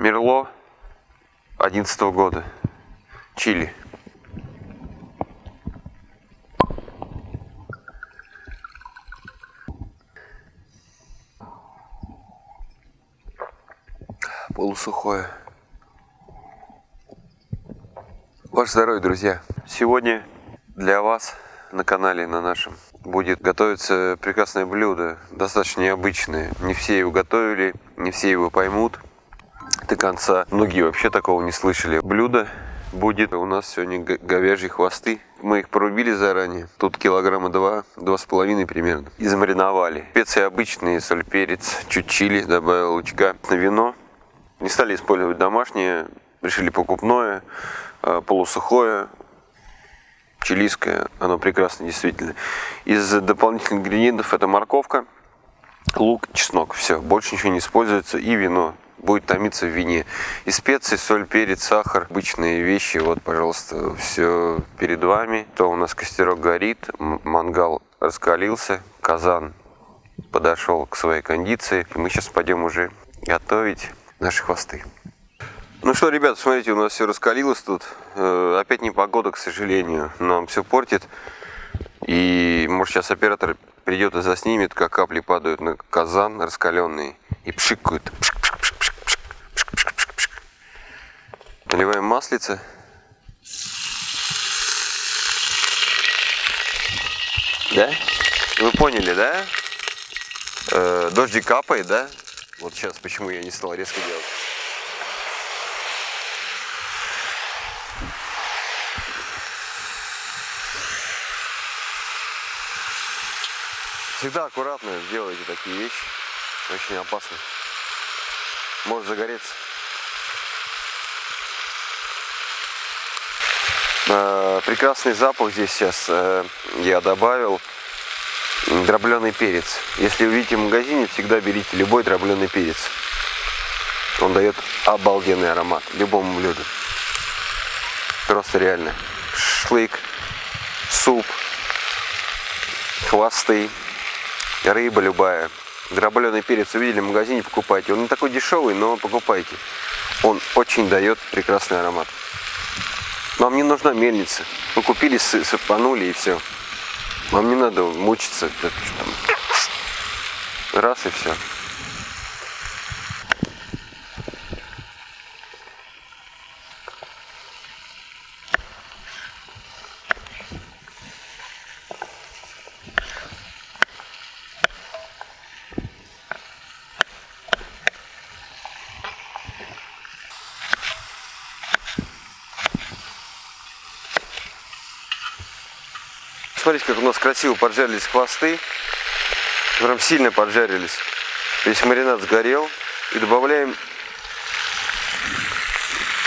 Мерло 11 года. Чили. Полусухое. Ваше здоровье, друзья! Сегодня для вас на канале на нашем будет готовиться прекрасное блюдо, достаточно необычное. Не все его готовили, не все его поймут до конца. Многие вообще такого не слышали. Блюдо будет у нас сегодня говяжьи хвосты. Мы их порубили заранее. Тут килограмма два, два с половиной примерно. И замариновали. Специи обычные, соль, перец, чуть чили, добавил лучка. Вино. Не стали использовать домашнее, решили покупное, а, полусухое, чилийское. Оно прекрасно, действительно. Из дополнительных ингредиентов это морковка, лук, чеснок. Все, больше ничего не используется. И вино будет томиться в вине. И специи, соль, перец, сахар, обычные вещи. Вот, пожалуйста, все перед вами. То у нас костерок горит, мангал раскалился, казан подошел к своей кондиции. И мы сейчас пойдем уже готовить наши хвосты. Ну что, ребят, смотрите, у нас все раскалилось тут. Э, опять не погода, к сожалению, нам все портит. И может сейчас оператор придет и заснимет, как капли падают на казан раскаленный и пшикают. Пшик, пшик, пшик, пшик, пшик, пшик. Наливаем маслице. Да? Вы поняли, да? Э, дождик капает, да? Вот сейчас почему я не стал резко делать. Всегда аккуратно делайте такие вещи. Очень опасно. Может загореться. Прекрасный запах здесь сейчас э, я добавил дробленый перец. Если увидите в магазине, всегда берите любой дробленый перец. Он дает обалденный аромат любому блюду. Просто реально. Шлык, суп, хвосты, рыба любая. Дробленый перец увидели в магазине, покупайте. Он не такой дешевый, но покупайте. Он очень дает прекрасный аромат. Вам не нужна мельница. Вы купили, сыпанули и все. Вам не надо мучиться. Раз и все. Смотрите, как у нас красиво поджарились хвосты. Прям сильно поджарились. Весь маринад сгорел. И добавляем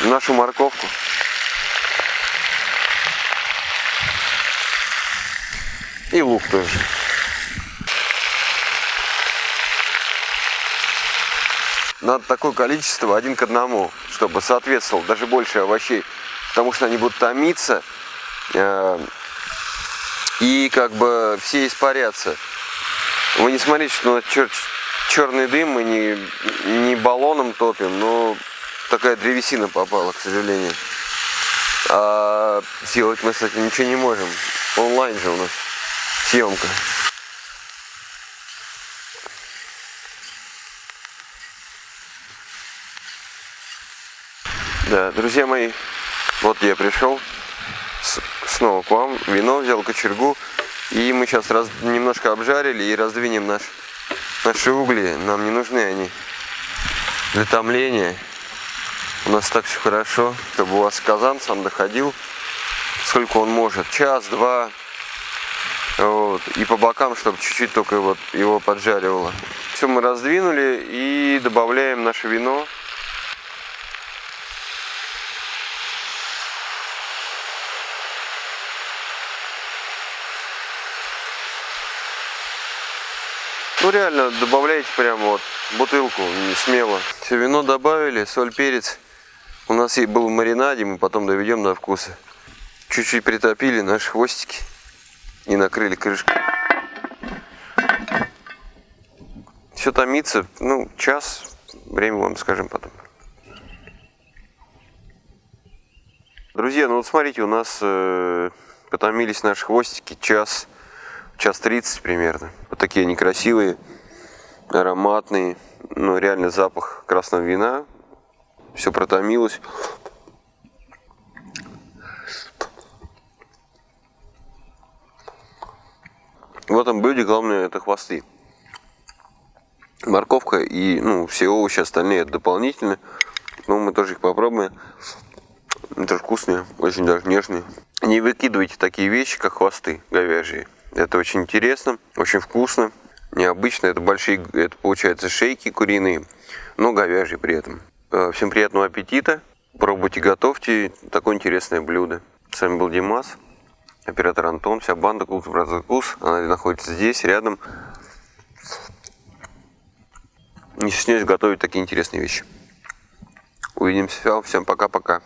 нашу морковку. И лук тоже. Надо такое количество один к одному, чтобы соответствовал даже больше овощей. Потому что они будут томиться э, и как бы все испарятся. Вы не смотрите, что чер черный дым мы не, не баллоном топим, но такая древесина попала, к сожалению. А сделать мы, кстати, ничего не можем. Онлайн же у нас съемка. Да, друзья мои, вот я пришел снова к вам. Вино взял, кочергу. И мы сейчас раз, немножко обжарили и раздвинем наш, наши угли. Нам не нужны они для томления. У нас так все хорошо, чтобы у вас казан сам доходил, сколько он может. Час, два. Вот. И по бокам, чтобы чуть-чуть только вот его поджаривало. Все мы раздвинули и добавляем наше вино. Ну реально добавляйте прямо вот бутылку, не смело. Все, вино добавили, соль, перец. У нас и был в маринаде, мы потом доведем до вкуса. Чуть-чуть притопили наши хвостики и накрыли крышкой. Все томится, ну, час, время вам скажем потом. Друзья, ну вот смотрите, у нас э, потомились наши хвостики час, час тридцать примерно. Вот такие они красивые, ароматные. Ну, реально запах красного вина. Все протомилось. В этом блюде главное это хвосты. Морковка и ну, все овощи остальные это дополнительно. Но мы тоже их попробуем. Это вкусные, очень даже нежные. Не выкидывайте такие вещи, как хвосты говяжьи. Это очень интересно, очень вкусно, необычно. Это большие, это получается шейки куриные, но говяжьи при этом. Э, всем приятного аппетита. Пробуйте, готовьте такое интересное блюдо. С вами был Димас, оператор Антон, вся банда Cools Brother. Она находится здесь, рядом. Не стесняюсь готовить такие интересные вещи. Увидимся. Всем пока-пока.